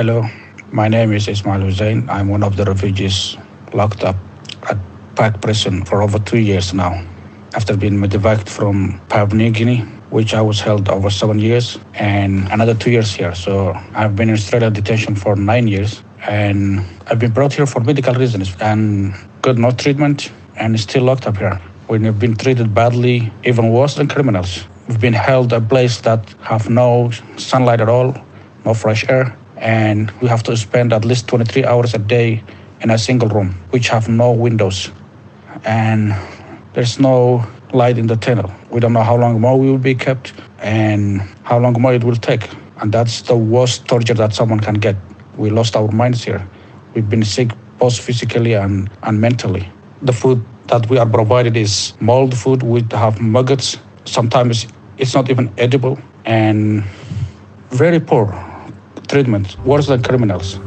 Hello, my name is Ismail Hussein. I'm one of the refugees locked up at Park Prison for over two years now. After being medevaced from Papua New Guinea, which I was held over seven years, and another two years here. So I've been in Australia detention for nine years, and I've been brought here for medical reasons and got no treatment, and still locked up here. We've been treated badly, even worse than criminals. We've been held a place that have no sunlight at all, no fresh air, and we have to spend at least 23 hours a day in a single room, which have no windows. And there's no light in the tunnel. We don't know how long more we will be kept and how long more it will take. And that's the worst torture that someone can get. We lost our minds here. We've been sick both physically and, and mentally. The food that we are provided is mold food. We have maggots. Sometimes it's not even edible and very poor treatment, worse than criminals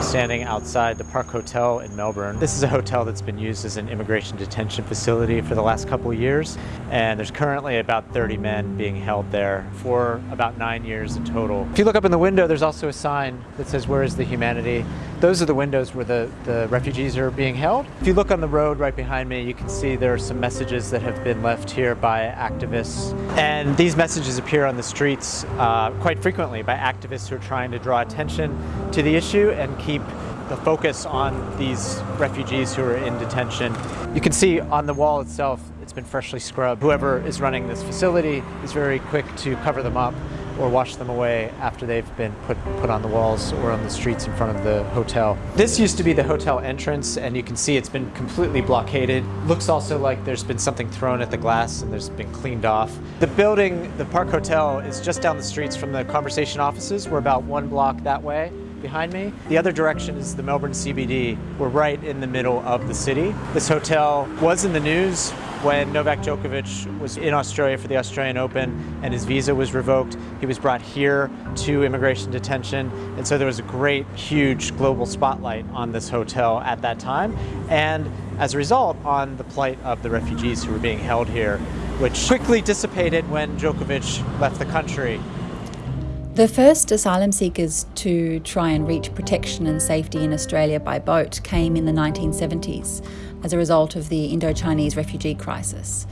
I'm standing outside the Park Hotel in Melbourne. This is a hotel that's been used as an immigration detention facility for the last couple of years, and there's currently about 30 men being held there for about nine years in total. If you look up in the window, there's also a sign that says, where is the humanity? Those are the windows where the, the refugees are being held. If you look on the road right behind me, you can see there are some messages that have been left here by activists. And these messages appear on the streets uh, quite frequently by activists who are trying to draw attention to the issue and keep keep the focus on these refugees who are in detention. You can see on the wall itself, it's been freshly scrubbed. Whoever is running this facility is very quick to cover them up or wash them away after they've been put, put on the walls or on the streets in front of the hotel. This used to be the hotel entrance and you can see it's been completely blockaded. Looks also like there's been something thrown at the glass and there's been cleaned off. The building, the Park Hotel, is just down the streets from the conversation offices. We're about one block that way behind me. The other direction is the Melbourne CBD. We're right in the middle of the city. This hotel was in the news when Novak Djokovic was in Australia for the Australian Open and his visa was revoked. He was brought here to immigration detention. And so there was a great, huge global spotlight on this hotel at that time. And as a result, on the plight of the refugees who were being held here, which quickly dissipated when Djokovic left the country. The first asylum seekers to try and reach protection and safety in Australia by boat came in the 1970s as a result of the Indo-Chinese refugee crisis.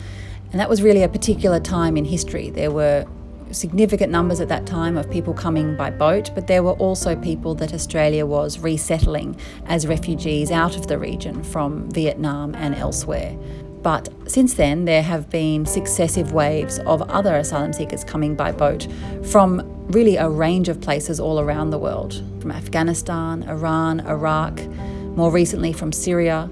And that was really a particular time in history. There were significant numbers at that time of people coming by boat, but there were also people that Australia was resettling as refugees out of the region from Vietnam and elsewhere. But since then, there have been successive waves of other asylum seekers coming by boat from really a range of places all around the world from Afghanistan, Iran, Iraq, more recently from Syria,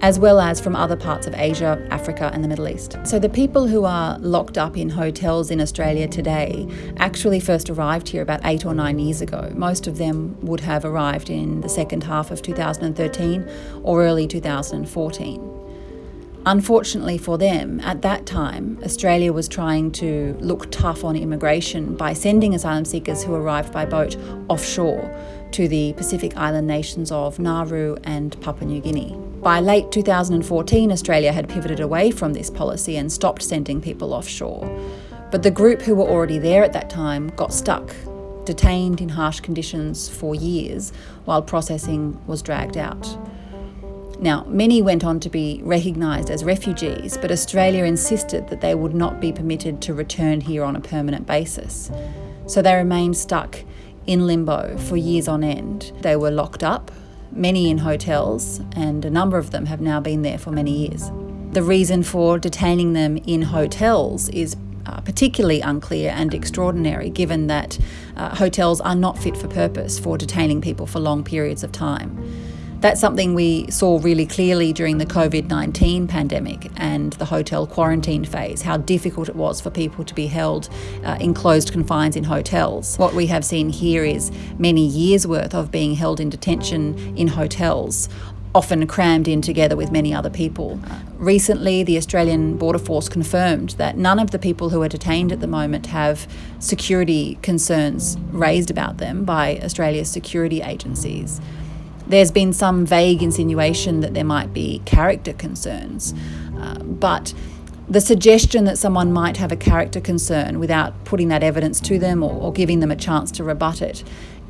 as well as from other parts of Asia, Africa, and the Middle East. So, the people who are locked up in hotels in Australia today actually first arrived here about eight or nine years ago. Most of them would have arrived in the second half of 2013 or early 2014. Unfortunately for them, at that time, Australia was trying to look tough on immigration by sending asylum seekers who arrived by boat offshore to the Pacific island nations of Nauru and Papua New Guinea. By late 2014, Australia had pivoted away from this policy and stopped sending people offshore. But the group who were already there at that time got stuck, detained in harsh conditions for years while processing was dragged out. Now, many went on to be recognised as refugees, but Australia insisted that they would not be permitted to return here on a permanent basis. So they remained stuck in limbo for years on end. They were locked up, many in hotels, and a number of them have now been there for many years. The reason for detaining them in hotels is uh, particularly unclear and extraordinary given that uh, hotels are not fit for purpose for detaining people for long periods of time. That's something we saw really clearly during the COVID 19 pandemic and the hotel quarantine phase, how difficult it was for people to be held uh, in closed confines in hotels. What we have seen here is many years' worth of being held in detention in hotels often crammed in together with many other people. Recently, the Australian Border Force confirmed that none of the people who are detained at the moment have security concerns raised about them by Australia's security agencies. There's been some vague insinuation that there might be character concerns, uh, but The suggestion that someone might have a character concern without putting that evidence to them or, or giving them a chance to rebut it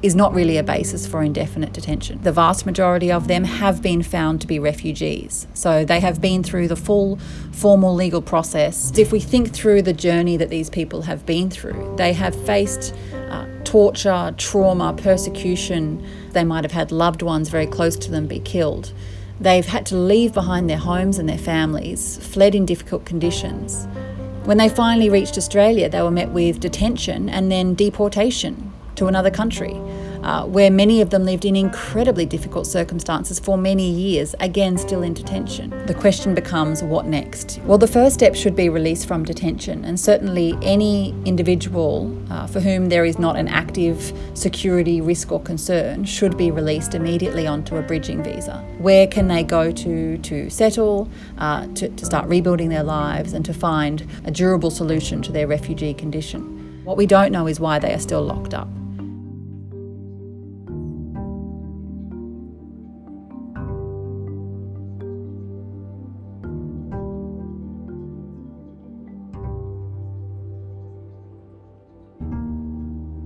is not really a basis for indefinite detention. The vast majority of them have been found to be refugees. So they have been through the full formal legal process. If we think through the journey that these people have been through, they have faced uh, torture, trauma, persecution. They might have had loved ones very close to them be killed. They've had to leave behind their homes and their families, fled in difficult conditions. When they finally reached Australia, they were met with detention and then deportation to another country uh, where many of them lived in incredibly difficult circumstances for many years, again, still in detention. The question becomes what next? Well, the first step should be release from detention, and certainly any individual uh, for whom there is not an active security risk or concern should be released immediately onto a bridging visa. Where can they go to to settle, uh, to, to start rebuilding their lives, and to find a durable solution to their refugee condition? What we don't know is why they are still locked up.